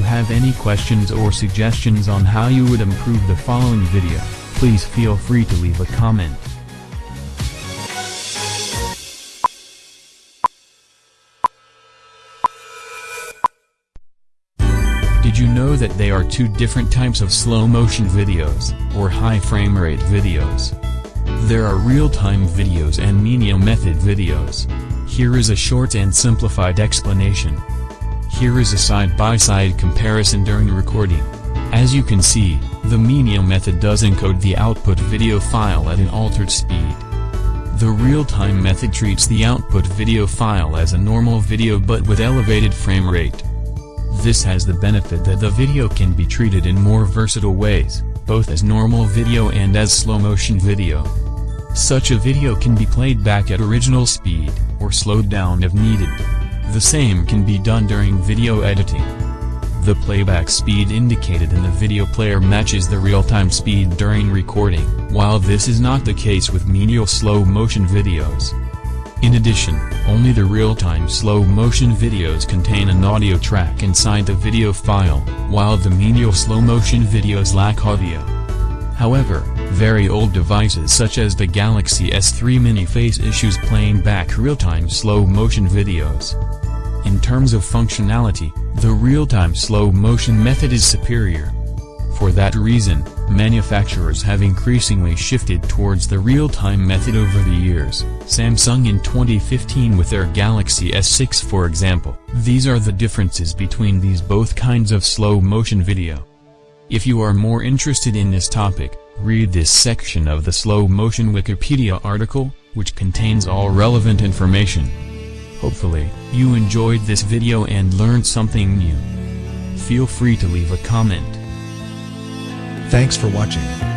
have any questions or suggestions on how you would improve the following video, please feel free to leave a comment. Did you know that they are two different types of slow motion videos, or high frame rate videos? There are real-time videos and menial method videos. Here is a short and simplified explanation. Here is a side-by-side -side comparison during recording. As you can see, the menial method does encode the output video file at an altered speed. The real-time method treats the output video file as a normal video but with elevated frame rate. This has the benefit that the video can be treated in more versatile ways, both as normal video and as slow-motion video. Such a video can be played back at original speed, or slowed down if needed. The same can be done during video editing. The playback speed indicated in the video player matches the real-time speed during recording, while this is not the case with menial slow-motion videos. In addition, only the real-time slow-motion videos contain an audio track inside the video file, while the menial slow-motion videos lack audio. However, very old devices such as the Galaxy S3 mini face issues playing back real-time slow-motion videos. In terms of functionality, the real-time slow-motion method is superior. For that reason, manufacturers have increasingly shifted towards the real-time method over the years, Samsung in 2015 with their Galaxy S6 for example. These are the differences between these both kinds of slow-motion video. If you are more interested in this topic, read this section of the slow-motion Wikipedia article, which contains all relevant information. Hopefully, you enjoyed this video and learned something new. Feel free to leave a comment. Thanks for watching.